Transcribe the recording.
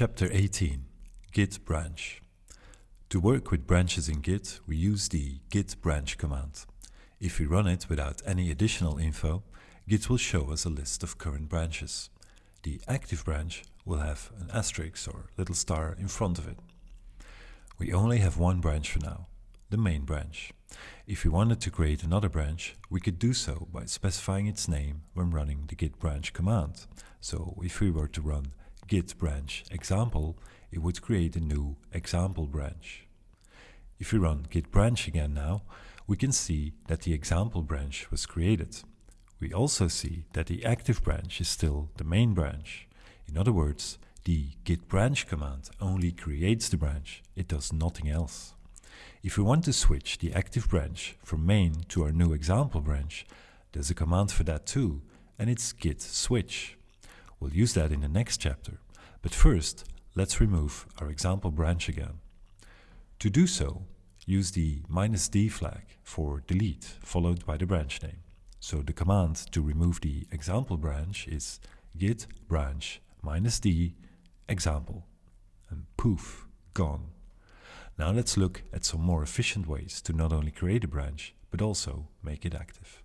Chapter 18 Git Branch To work with branches in Git, we use the git branch command. If we run it without any additional info, Git will show us a list of current branches. The active branch will have an asterisk or little star in front of it. We only have one branch for now, the main branch. If we wanted to create another branch, we could do so by specifying its name when running the git branch command. So if we were to run git branch example, it would create a new example branch. If we run git branch again now, we can see that the example branch was created. We also see that the active branch is still the main branch. In other words, the git branch command only creates the branch, it does nothing else. If we want to switch the active branch from main to our new example branch, there's a command for that too, and it's git switch. We'll use that in the next chapter, but first let's remove our example branch again. To do so, use the minus "-d flag for delete followed by the branch name. So the command to remove the example branch is git branch minus "-d example and poof, gone. Now let's look at some more efficient ways to not only create a branch, but also make it active.